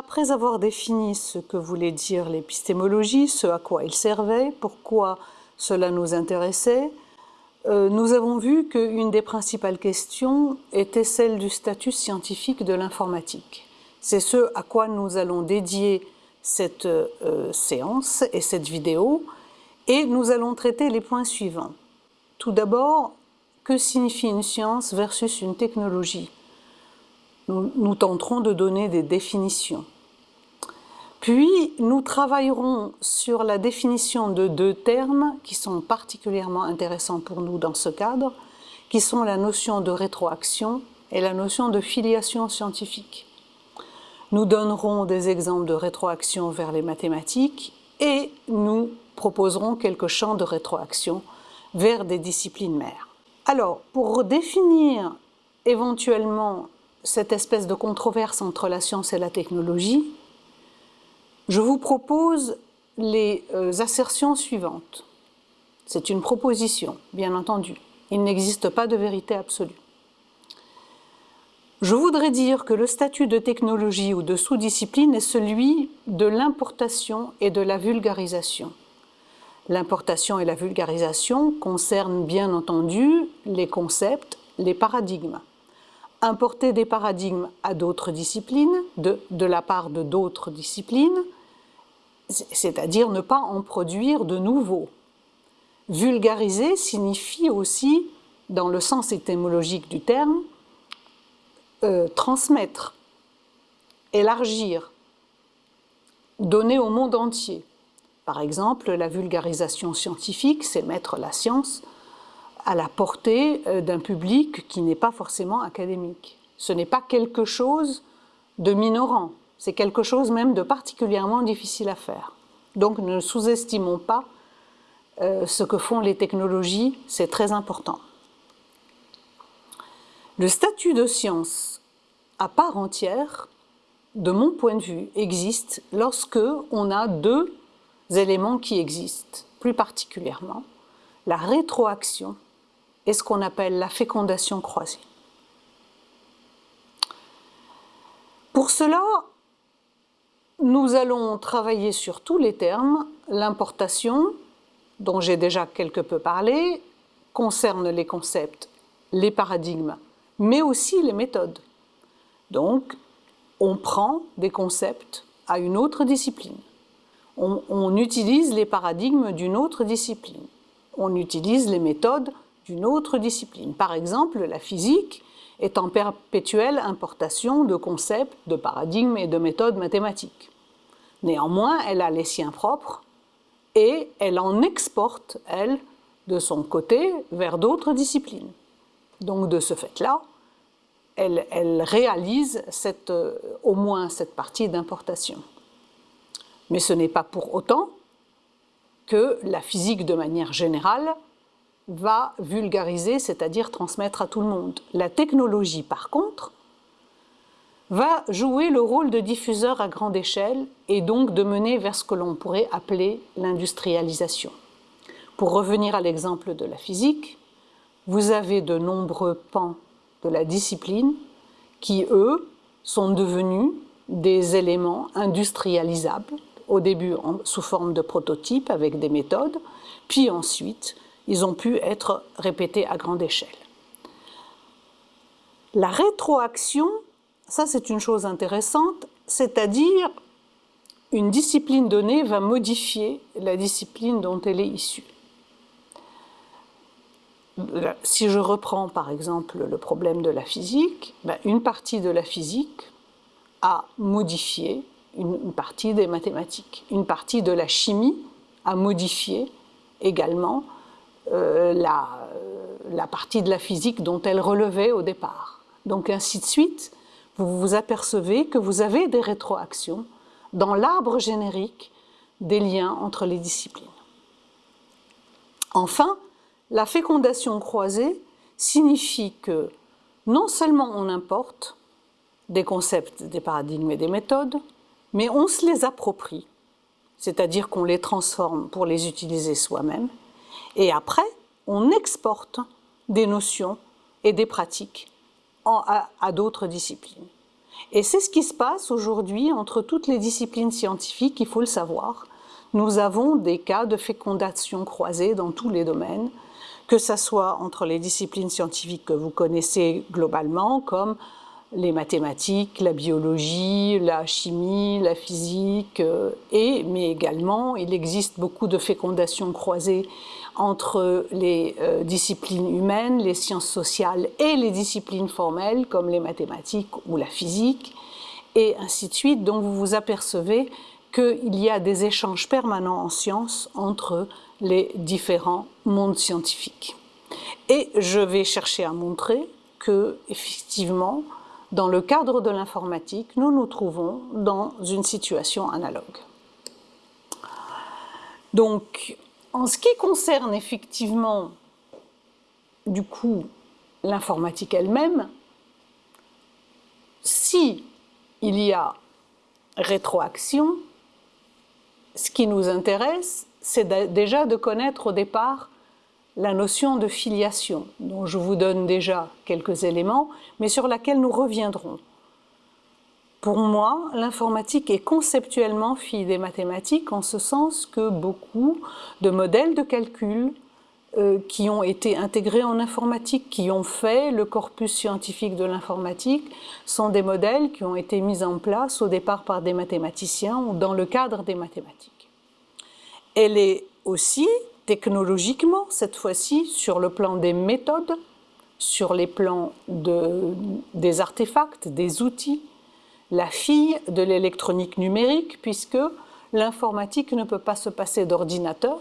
après avoir défini ce que voulait dire l'épistémologie, ce à quoi il servait, pourquoi cela nous intéressait, euh, nous avons vu qu'une des principales questions était celle du statut scientifique de l'informatique. C'est ce à quoi nous allons dédier cette euh, séance et cette vidéo, et nous allons traiter les points suivants. Tout d'abord, que signifie une science versus une technologie? Nous, tenterons de donner des définitions. Puis, nous travaillerons sur la définition de deux termes qui sont particulièrement intéressants pour nous dans ce cadre, qui sont la notion de rétroaction et la notion de filiation scientifique. Nous donnerons des exemples de rétroaction vers les mathématiques et nous proposerons quelques champs de rétroaction vers des disciplines mères. Alors, pour définir éventuellement cette espèce de controverse entre la science et la technologie, je vous propose les euh, assertions suivantes. C'est une proposition, bien entendu. Il n'existe pas de vérité absolue. Je voudrais dire que le statut de technologie ou de sous-discipline est celui de l'importation et de la vulgarisation. L'importation et la vulgarisation concernent bien entendu les concepts, les paradigmes importer des paradigmes à d'autres disciplines, de, la part de d'autres disciplines, c'est-à-dire ne pas en produire de nouveaux. Vulgariser signifie aussi, dans le sens étymologique du terme, euh, transmettre, élargir, donner au monde entier. Par exemple, la vulgarisation scientifique, c'est mettre la science à la portée euh, d'un public qui n'est pas forcément académique. Ce n'est pas quelque chose de minorant, c'est quelque chose même de particulièrement difficile à faire. Donc ne sous-estimons pas euh, ce que font les technologies, c'est très important. Le statut de science à part entière, de mon point de vue, existe lorsque on a deux éléments qui existent, plus particulièrement la rétroaction est ce qu'on appelle la fécondation croisée. Pour cela, nous allons travailler sur tous les termes. L'importation, dont j'ai déjà quelque peu parlé, concerne les concepts, les paradigmes, mais aussi les méthodes. Donc, on prend des concepts à une autre discipline. On, on utilise les paradigmes d'une autre discipline. On utilise les méthodes autre discipline. Par exemple, la physique est en perpétuelle importation de concepts, de paradigmes et de méthodes mathématiques. Néanmoins, elle a les siens propres et elle en exporte, elle, de son côté, vers d'autres disciplines. Donc de ce fait-là, elle, réalise euh, au moins cette partie d'importation. Mais ce n'est pas pour autant que la physique, de manière générale, va vulgariser, c'est-à-dire transmettre à tout le monde. La technologie, par contre, va jouer le rôle de diffuseur à grande échelle et donc de mener vers ce que l'on pourrait appeler l'industrialisation. Pour revenir à l'exemple de la physique, vous avez de nombreux pans de la discipline qui, eux, sont devenus des éléments industrialisables, au début sous forme de prototypes avec des méthodes, puis ensuite ils ont pu être répétés à grande échelle. La rétroaction, ça c'est une chose intéressante, c'est-à-dire une discipline donnée va modifier la discipline dont elle est issue. Si je reprends par exemple le problème de la physique, ben, une partie de la physique a modifié une partie des mathématiques. Une partie de la chimie a modifié également la, la partie de la physique dont elle relevait au départ. Donc ainsi de suite, vous vous apercevez que vous avez des rétroactions dans l'arbre générique des liens entre les disciplines. Enfin, la fécondation croisée signifie que non seulement on importe des concepts, des paradigmes et des méthodes, mais on se les approprie, c'est-à-dire qu'on les transforme pour les utiliser soi-même, et après, on exporte des notions et des pratiques à, d'autres disciplines. Et c'est ce qui se passe aujourd'hui entre toutes les disciplines scientifiques, il faut le savoir. Nous avons des cas de fécondation croisée dans tous les domaines, que ce soit entre les disciplines scientifiques que vous connaissez globalement, comme les mathématiques, la biologie, la chimie, la physique, euh, et, mais également il existe beaucoup de fécondation croisée entre les euh, disciplines humaines, les sciences sociales et les disciplines formelles comme les mathématiques ou la physique, et ainsi de suite. Donc vous vous apercevez qu'il y a des échanges permanents en sciences entre les différents mondes scientifiques. Et je vais chercher à montrer que, effectivement, dans le cadre de l'informatique, nous nous trouvons dans une situation analogue. Donc, en ce qui concerne effectivement, du coup, l'informatique elle-même, si il y a rétroaction, ce qui nous intéresse, c'est déjà de connaître au départ la notion de filiation, dont je vous donne déjà quelques éléments, mais sur laquelle nous reviendrons. Pour moi, l'informatique est conceptuellement fille des mathématiques en ce sens que beaucoup de modèles de calcul euh, qui ont été intégrés en informatique, qui ont fait le corpus scientifique de l'informatique, sont des modèles qui ont été mis en place au départ par des mathématiciens ou dans le cadre des mathématiques. Elle est aussi technologiquement, cette fois-ci, sur le plan des méthodes, sur les plans des artefacts, des outils, la fille de l'électronique numérique, puisque l'informatique ne peut pas se passer d'ordinateur,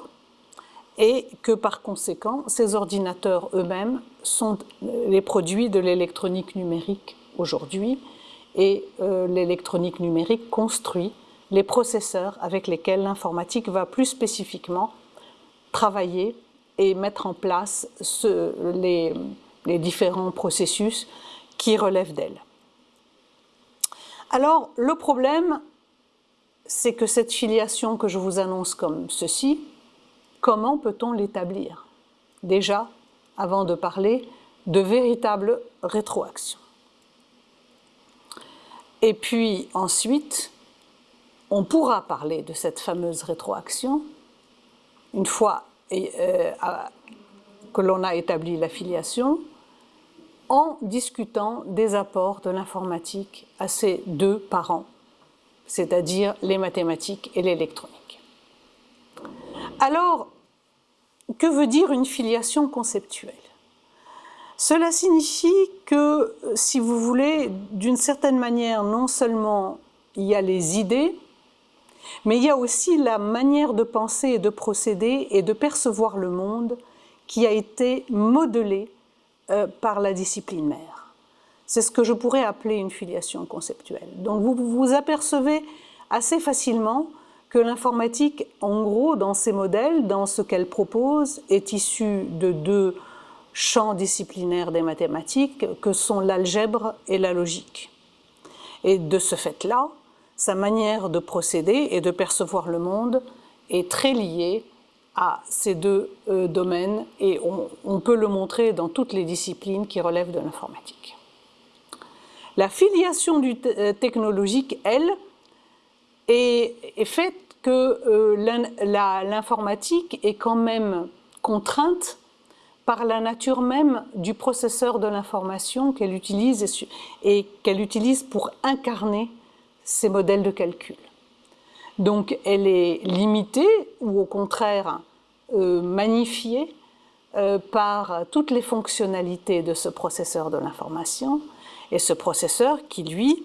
et que par conséquent, ces ordinateurs eux-mêmes sont les produits de l'électronique numérique aujourd'hui, et euh, l'électronique numérique construit les processeurs avec lesquels l'informatique va plus spécifiquement travailler et mettre en place les, différents processus qui relèvent d'elle. Alors, le problème, c'est que cette filiation que je vous annonce comme ceci, comment peut-on l'établir? Déjà, avant de parler de véritable rétroaction. Et puis ensuite, on pourra parler de cette fameuse rétroaction une fois euh, que l'on a établi l'affiliation, en discutant des apports de l'informatique à ces deux parents, c'est-à-dire les mathématiques et l'électronique. Alors, que veut dire une filiation conceptuelle? Cela signifie que, si vous voulez, d'une certaine manière, non seulement il y a les idées, mais il y a aussi la manière de penser et de procéder et de percevoir le monde qui a été modelée euh, par la discipline mère. C'est ce que je pourrais appeler une filiation conceptuelle. Donc vous vous apercevez assez facilement que l'informatique, en gros, dans ses modèles, dans ce qu'elle propose, est issue de deux champs disciplinaires des mathématiques que sont l'algèbre et la logique. Et de ce fait-là, sa manière de procéder et de percevoir le monde est très liée à ces deux euh, domaines et on, peut le montrer dans toutes les disciplines qui relèvent de l'informatique. La filiation euh, technologique, elle, est, faite que euh, l'informatique est quand même contrainte par la nature même du processeur de l'information qu'elle utilise et qu'elle utilise pour incarner ces modèles de calcul. Donc elle est limitée ou au contraire euh, magnifiée euh, par toutes les fonctionnalités de ce processeur de l'information et ce processeur qui lui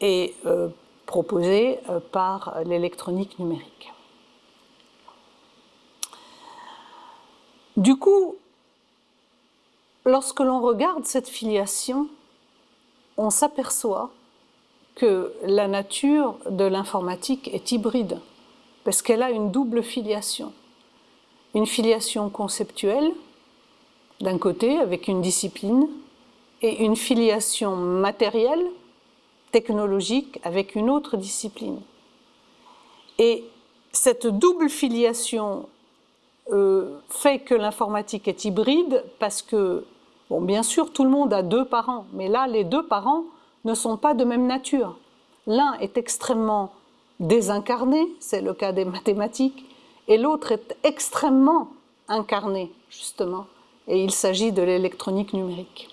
est euh, proposé par l'électronique numérique. Du coup, lorsque l'on regarde cette filiation, on s'aperçoit que la nature de l'informatique est hybride, parce qu'elle a une double filiation. Une filiation conceptuelle, d'un côté, avec une discipline, et une filiation matérielle, technologique, avec une autre discipline. Et cette double filiation euh, fait que l'informatique est hybride parce que, bien sûr, tout le monde a deux parents, mais là, les deux parents ne sont pas de même nature. L'un est extrêmement désincarné, c'est le cas des mathématiques, et l'autre est extrêmement incarné, justement, et il s'agit de l'électronique numérique.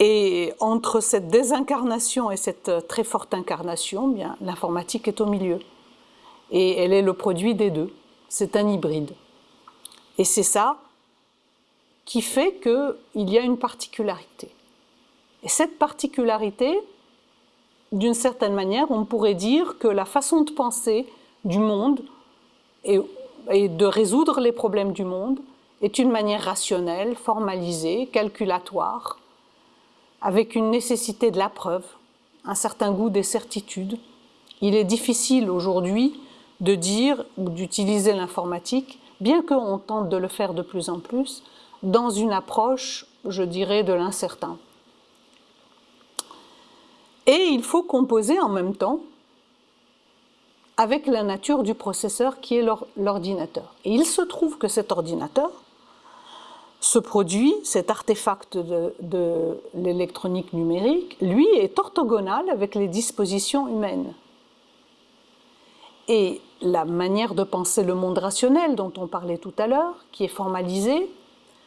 Et entre cette désincarnation et cette très forte incarnation, bien l'informatique est au milieu. Et elle est le produit des deux. C'est un hybride. Et c'est ça qui fait qu'il y a une particularité. Et cette particularité, d'une certaine manière, on pourrait dire que la façon de penser du monde et, de résoudre les problèmes du monde est une manière rationnelle, formalisée, calculatoire, avec une nécessité de la preuve, un certain goût des certitudes. Il est difficile aujourd'hui de dire ou d'utiliser l'informatique, bien qu'on tente de le faire de plus en plus, dans une approche, je dirais, de l'incertain. Et il faut composer en même temps avec la nature du processeur qui est l'ordinateur. Et il se trouve que cet ordinateur, ce produit, cet artefact de, l'électronique numérique, lui est orthogonal avec les dispositions humaines. Et la manière de penser le monde rationnel dont on parlait tout à l'heure, qui est formalisée,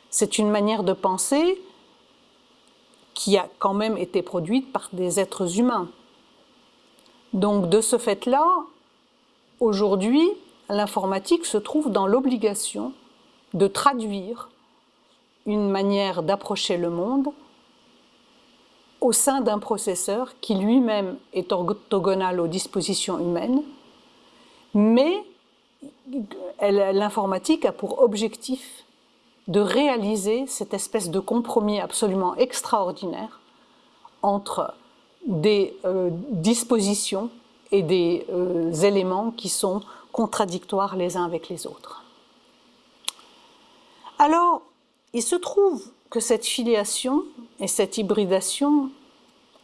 c'est une manière de penser qui a quand même été produite par des êtres humains. Donc de ce fait-là, aujourd'hui, l'informatique se trouve dans l'obligation de traduire une manière d'approcher le monde au sein d'un processeur qui lui-même est orthogonal aux dispositions humaines, mais l'informatique a pour objectif de réaliser cette espèce de compromis absolument extraordinaire entre des euh, dispositions et des euh, éléments qui sont contradictoires les uns avec les autres. Alors, il se trouve que cette filiation et cette hybridation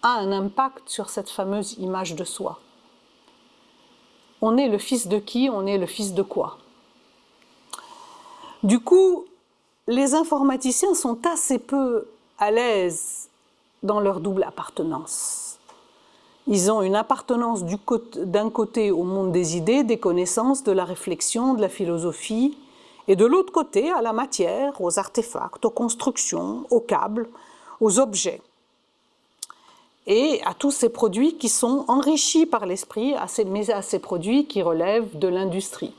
a un impact sur cette fameuse image de soi. On est le fils de qui On est le fils de quoi? Du coup, les informaticiens sont assez peu à l'aise dans leur double appartenance. Ils ont une appartenance d'un côté au monde des idées, des connaissances, de la réflexion, de la philosophie, et de l'autre côté à la matière, aux artefacts, aux constructions, aux câbles, aux objets, et à tous ces produits qui sont enrichis par l'esprit, mais à ces produits qui relèvent de l'industrie.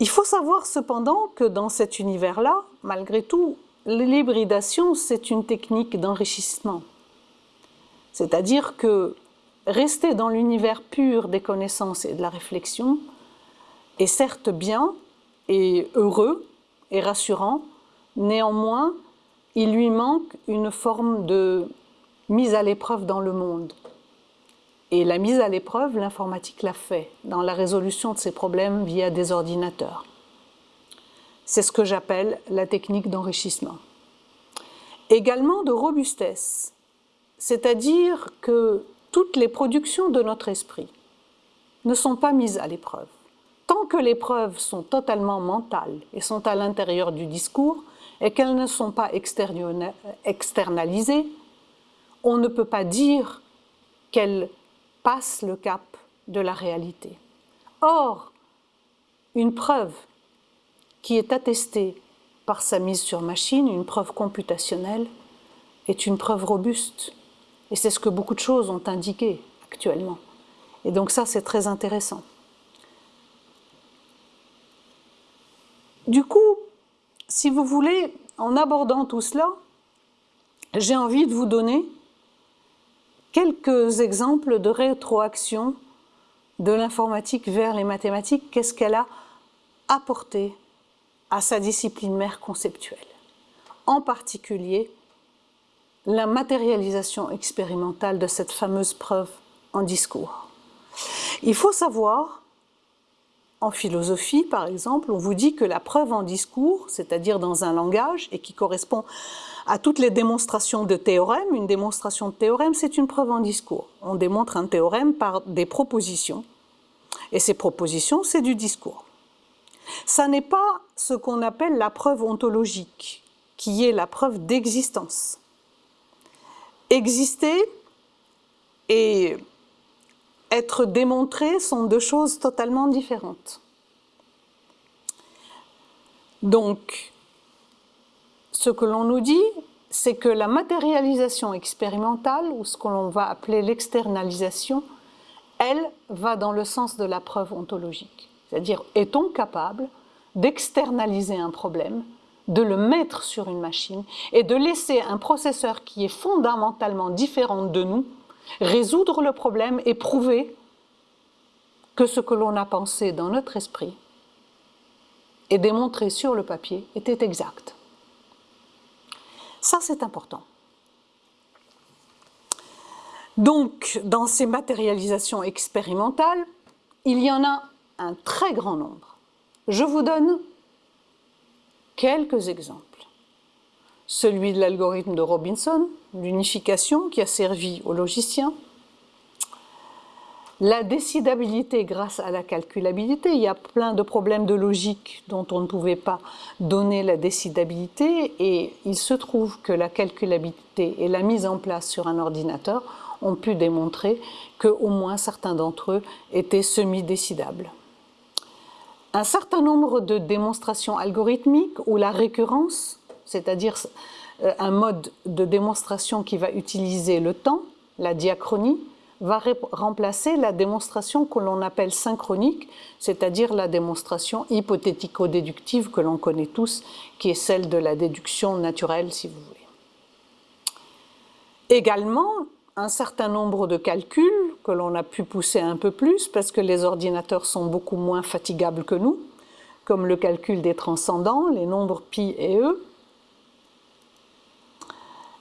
Il faut savoir cependant que dans cet univers-là, malgré tout, l'hybridation, c'est une technique d'enrichissement. C'est-à-dire que rester dans l'univers pur des connaissances et de la réflexion est certes bien et heureux et rassurant, néanmoins, il lui manque une forme de mise à l'épreuve dans le monde. Et la mise à l'épreuve, l'informatique l'a fait dans la résolution de ces problèmes via des ordinateurs. C'est ce que j'appelle la technique d'enrichissement. Également de robustesse, c'est-à-dire que toutes les productions de notre esprit ne sont pas mises à l'épreuve. Tant que les preuves sont totalement mentales et sont à l'intérieur du discours et qu'elles ne sont pas externalisées, on ne peut pas dire qu'elles passe le cap de la réalité. Or, une preuve qui est attestée par sa mise sur machine, une preuve computationnelle, est une preuve robuste. Et c'est ce que beaucoup de choses ont indiqué actuellement. Et donc ça, c'est très intéressant. Du coup, si vous voulez, en abordant tout cela, j'ai envie de vous donner Quelques exemples de rétroaction de l'informatique vers les mathématiques, qu'est-ce qu'elle a apporté à sa discipline mère conceptuelle? En particulier, la matérialisation expérimentale de cette fameuse preuve en discours. Il faut savoir, en philosophie par exemple, on vous dit que la preuve en discours, c'est-à-dire dans un langage, et qui correspond à toutes les démonstrations de théorèmes. Une démonstration de théorème, c'est une preuve en discours. On démontre un théorème par des propositions. Et ces propositions, c'est du discours. Ça n'est pas ce qu'on appelle la preuve ontologique, qui est la preuve d'existence. Exister et être démontré sont deux choses totalement différentes. Donc, ce que l'on nous dit, c'est que la matérialisation expérimentale, ou ce que l'on va appeler l'externalisation, elle va dans le sens de la preuve ontologique. C'est-à-dire, est-on capable d'externaliser un problème, de le mettre sur une machine et de laisser un processeur qui est fondamentalement différent de nous résoudre le problème et prouver que ce que l'on a pensé dans notre esprit et démontré sur le papier était exact. Ça, c'est important. Donc, dans ces matérialisations expérimentales, il y en a un très grand nombre. Je vous donne quelques exemples. Celui de l'algorithme de Robinson, l'unification qui a servi aux logiciens, la décidabilité grâce à la calculabilité, il y a plein de problèmes de logique dont on ne pouvait pas donner la décidabilité et il se trouve que la calculabilité et la mise en place sur un ordinateur ont pu démontrer qu'au moins certains d'entre eux étaient semi-décidables. Un certain nombre de démonstrations algorithmiques où la récurrence, c'est-à-dire euh, un mode de démonstration qui va utiliser le temps, la diachronie, va remplacer la démonstration que l'on appelle synchronique, c'est-à-dire la démonstration hypothético-déductive que l'on connaît tous, qui est celle de la déduction naturelle, si vous voulez. Également, un certain nombre de calculs que l'on a pu pousser un peu plus parce que les ordinateurs sont beaucoup moins fatigables que nous, comme le calcul des transcendants, les nombres pi et e,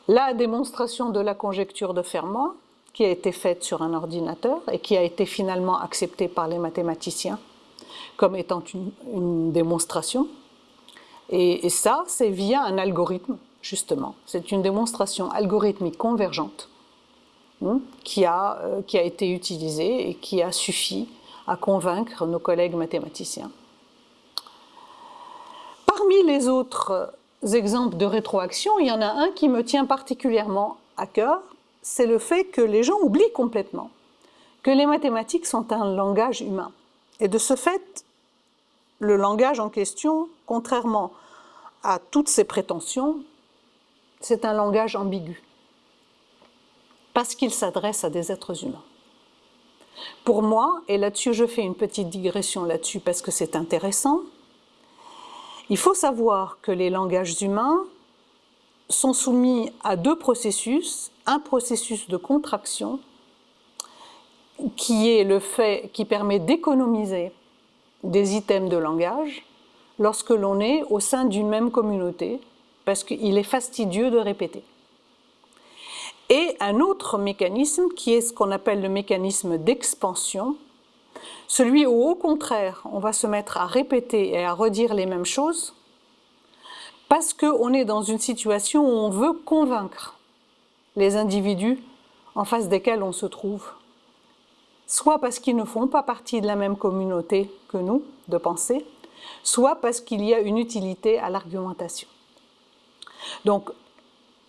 la démonstration de la conjecture de Fermat, qui a été faite sur un ordinateur et qui a été finalement acceptée par les mathématiciens comme étant une, démonstration. Et, ça, c'est via un algorithme, justement. C'est une démonstration algorithmique convergente hein, qui, a, euh, qui a été utilisée et qui a suffi à convaincre nos collègues mathématiciens. Parmi les autres exemples de rétroaction, il y en a un qui me tient particulièrement à cœur, c'est le fait que les gens oublient complètement que les mathématiques sont un langage humain. Et de ce fait, le langage en question, contrairement à toutes ces prétentions, c'est un langage ambigu, parce qu'il s'adresse à des êtres humains. Pour moi, et là-dessus je fais une petite digression là-dessus parce que c'est intéressant, il faut savoir que les langages humains sont soumis à deux processus, un processus de contraction qui est le fait qui permet d'économiser des items de langage lorsque l'on est au sein d'une même communauté parce qu'il est fastidieux de répéter. Et un autre mécanisme qui est ce qu'on appelle le mécanisme d'expansion, celui où au contraire on va se mettre à répéter et à redire les mêmes choses parce qu'on est dans une situation où on veut convaincre les individus en face desquels on se trouve, soit parce qu'ils ne font pas partie de la même communauté que nous de pensée, soit parce qu'il y a une utilité à l'argumentation. Donc,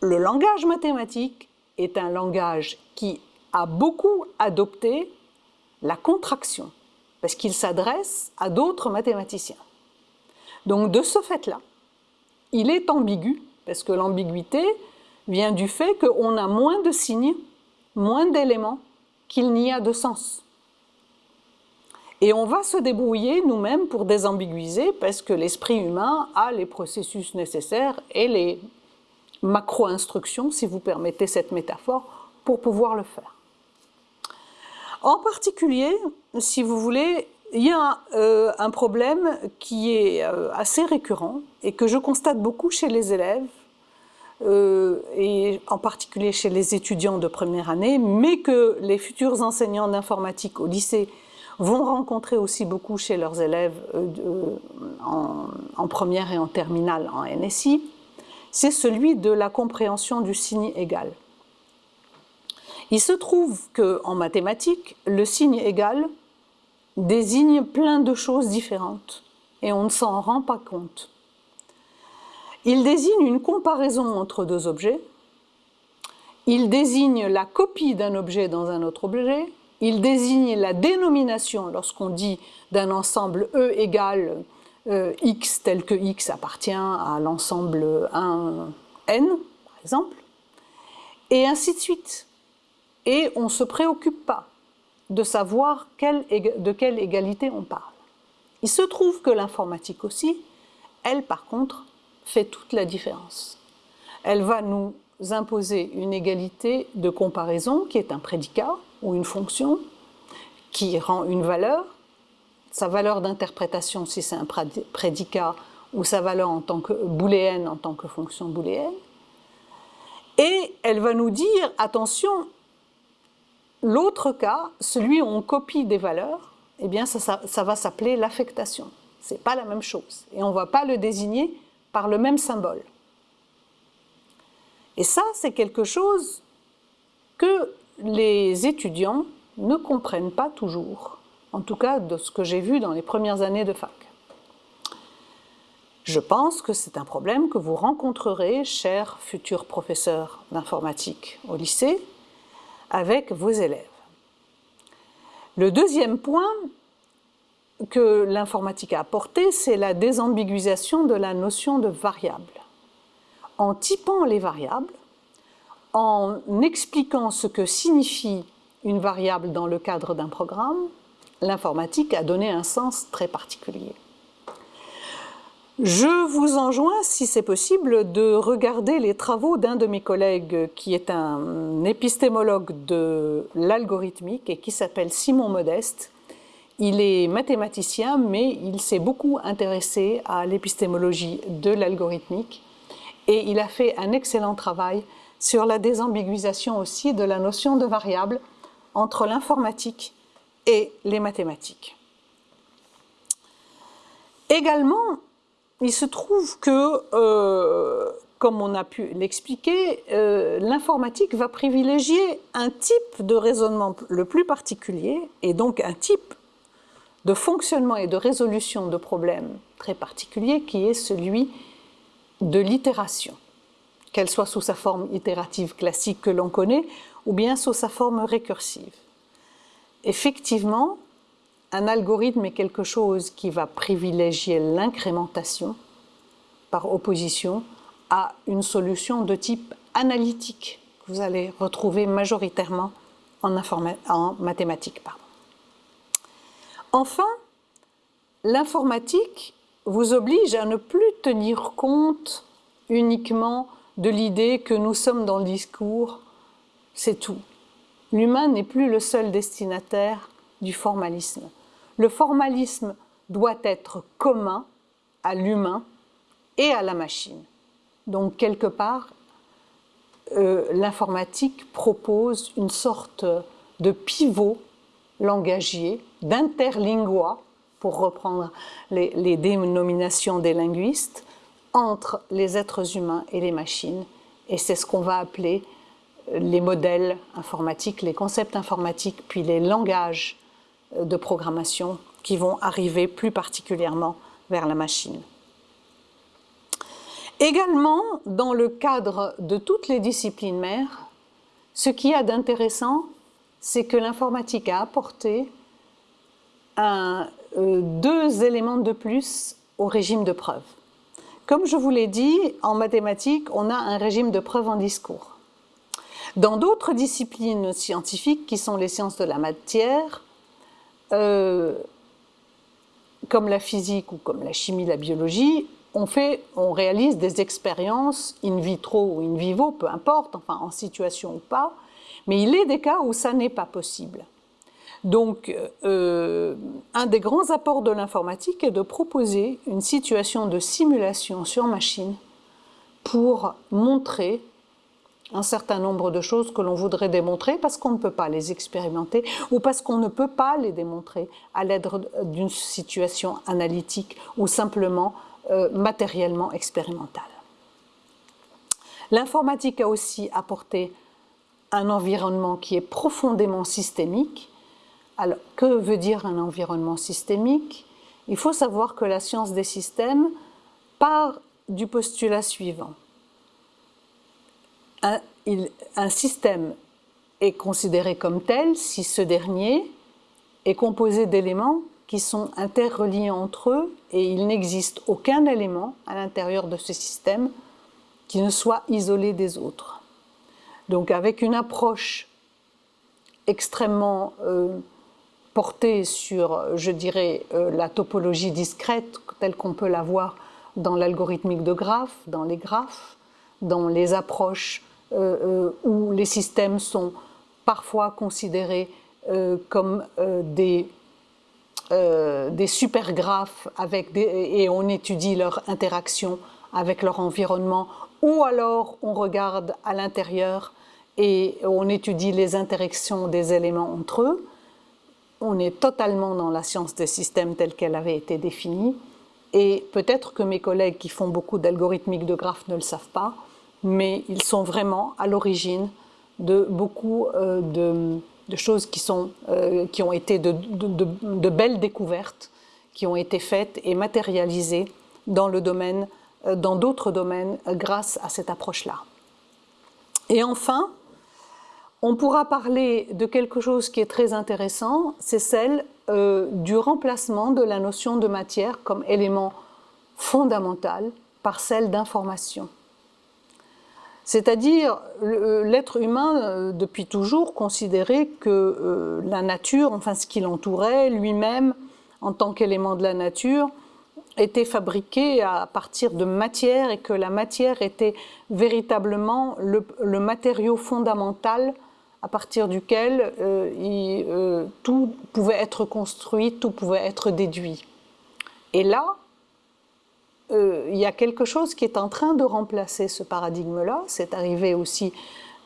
le langage mathématique est un langage qui a beaucoup adopté la contraction, parce qu'il s'adresse à d'autres mathématiciens. Donc, de ce fait-là, il est ambigu, parce que l'ambiguïté vient du fait qu'on a moins de signes, moins d'éléments qu'il n'y a de sens. Et on va se débrouiller nous-mêmes pour désambiguiser parce que l'esprit humain a les processus nécessaires et les macro-instructions, si vous permettez cette métaphore, pour pouvoir le faire. En particulier, si vous voulez, il y a euh, un problème qui est euh, assez récurrent et que je constate beaucoup chez les élèves, euh, et en particulier chez les étudiants de première année, mais que les futurs enseignants d'informatique au lycée vont rencontrer aussi beaucoup chez leurs élèves en, en, première et en terminale en NSI, c'est celui de la compréhension du signe égal. Il se trouve qu'en mathématiques, le signe égal désigne plein de choses différentes et on ne s'en rend pas compte. Il désigne une comparaison entre deux objets il désigne la copie d'un objet dans un autre objet, il désigne la dénomination lorsqu'on dit d'un ensemble E égale euh, X tel que X appartient à l'ensemble 1 N, par exemple, et ainsi de suite. Et on ne se préoccupe pas de savoir de quelle égalité on parle. Il se trouve que l'informatique aussi, elle par contre, fait toute la différence. Elle va nous imposer une égalité de comparaison qui est un prédicat ou une fonction qui rend une valeur, sa valeur d'interprétation si c'est un prédicat ou sa valeur en tant que booléenne en tant que fonction booléenne. Et elle va nous dire, attention, l'autre cas, celui où on copie des valeurs, eh bien ça, va s'appeler l'affectation. Ce n'est pas la même chose. Et on ne va pas le désigner par le même symbole. Et ça, c'est quelque chose que les étudiants ne comprennent pas toujours, en tout cas de ce que j'ai vu dans les premières années de fac. Je pense que c'est un problème que vous rencontrerez, chers futurs professeurs d'informatique au lycée, avec vos élèves. Le deuxième point que l'informatique a apporté, c'est la désambiguisation de la notion de variable. En typant les variables, en expliquant ce que signifie une variable dans le cadre d'un programme, l'informatique a donné un sens très particulier. Je vous enjoins, si c'est possible, de regarder les travaux d'un de mes collègues qui est un épistémologue de l'algorithmique et qui s'appelle Simon Modeste. Il est mathématicien, mais il s'est beaucoup intéressé à l'épistémologie de l'algorithmique et il a fait un excellent travail sur la désambiguisation aussi de la notion de variable entre l'informatique et les mathématiques. Il se trouve que, euh, comme on a pu l'expliquer, euh, l'informatique va privilégier un type de raisonnement le plus particulier, et donc un type de fonctionnement et de résolution de problèmes très particulier, qui est celui de l'itération, qu'elle soit sous sa forme itérative classique que l'on connaît, ou bien sous sa forme récursive. Effectivement, un algorithme est quelque chose qui va privilégier l'incrémentation par opposition à une solution de type analytique que vous allez retrouver majoritairement en, mathématiques. Enfin, l'informatique vous oblige à ne plus tenir compte uniquement de l'idée que nous sommes dans le discours, c'est tout. L'humain n'est plus le seul destinataire du formalisme le formalisme doit être commun à l'humain et à la machine. Donc quelque part, euh, l'informatique propose une sorte de pivot langagier, d'interlingua, pour reprendre les, les, dénominations des linguistes, entre les êtres humains et les machines. Et c'est ce qu'on va appeler les modèles informatiques, les concepts informatiques, puis les langages de programmation qui vont arriver plus particulièrement vers la machine. Également, dans le cadre de toutes les disciplines mères, ce qui y a d'intéressant, c'est que l'informatique a apporté euh, deux éléments de plus au régime de preuve. Comme je vous l'ai dit, en mathématiques, on a un régime de preuve en discours. Dans d'autres disciplines scientifiques, qui sont les sciences de la matière, euh, comme la physique ou comme la chimie, la biologie, on, fait, on réalise des expériences in vitro ou in vivo, peu importe, enfin en situation ou pas, mais il est des cas où ça n'est pas possible. Donc, euh, un des grands apports de l'informatique est de proposer une situation de simulation sur machine pour montrer un certain nombre de choses que l'on voudrait démontrer parce qu'on ne peut pas les expérimenter ou parce qu'on ne peut pas les démontrer à l'aide d'une situation analytique ou simplement euh, matériellement expérimentale. L'informatique a aussi apporté un environnement qui est profondément systémique. Alors, que veut dire un environnement systémique? Il faut savoir que la science des systèmes part du postulat suivant un système est considéré comme tel si ce dernier est composé d'éléments qui sont interreliés entre eux et il n'existe aucun élément à l'intérieur de ce système qui ne soit isolé des autres. Donc avec une approche extrêmement euh, portée sur, je dirais, euh, la topologie discrète telle qu'on peut la voir dans l'algorithmique de graphes, dans les graphes, dans les approches où les systèmes sont parfois considérés comme des euh, des supergraphes avec et on étudie leur interaction avec leur environnement, ou alors on regarde à l'intérieur et on étudie les interactions des éléments entre eux. On est totalement dans la science des systèmes telle qu'elle avait été définie. Et peut-être que mes collègues qui font beaucoup d'algorithmique de graphes ne le savent pas, mais ils sont vraiment à l'origine de beaucoup euh, de choses qui, euh, ont été de, belles découvertes, qui ont été faites et matérialisées dans le domaine, euh, dans d'autres domaines grâce à cette approche-là. Et enfin, on pourra parler de quelque chose qui est très intéressant, c'est celle du remplacement de la notion de matière comme élément fondamental par celle d'information. C'est-à-dire, l'être humain, euh, depuis toujours, considérait que euh, la nature, enfin ce qui l'entourait, lui-même, en tant qu'élément de la nature, était fabriqué à partir de matière et que la matière était véritablement le, matériau fondamental à partir duquel euh, tout pouvait être construit, tout pouvait être déduit. Et là, euh, il y a quelque chose qui est en train de remplacer ce paradigme-là. C'est arrivé aussi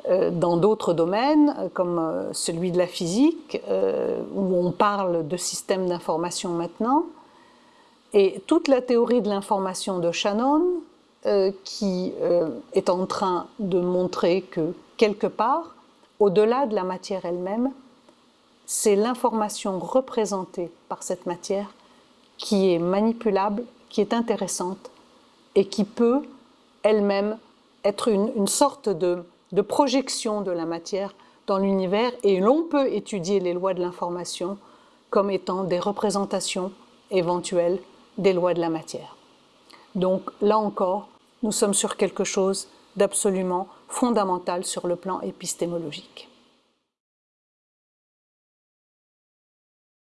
euh, dans d'autres domaines, euh, comme celui de la physique, où on parle de système d'information maintenant. Et toute la théorie de l'information de Shannon, qui est en train de montrer que quelque part, au-delà de la matière elle-même, c'est l'information représentée par cette matière qui est manipulable qui est intéressante et qui peut elle-même être une, sorte de, projection de la matière dans l'univers et l'on peut étudier les lois de l'information comme étant des représentations éventuelles des lois de la matière. Donc là encore, nous sommes sur quelque chose d'absolument fondamental sur le plan épistémologique.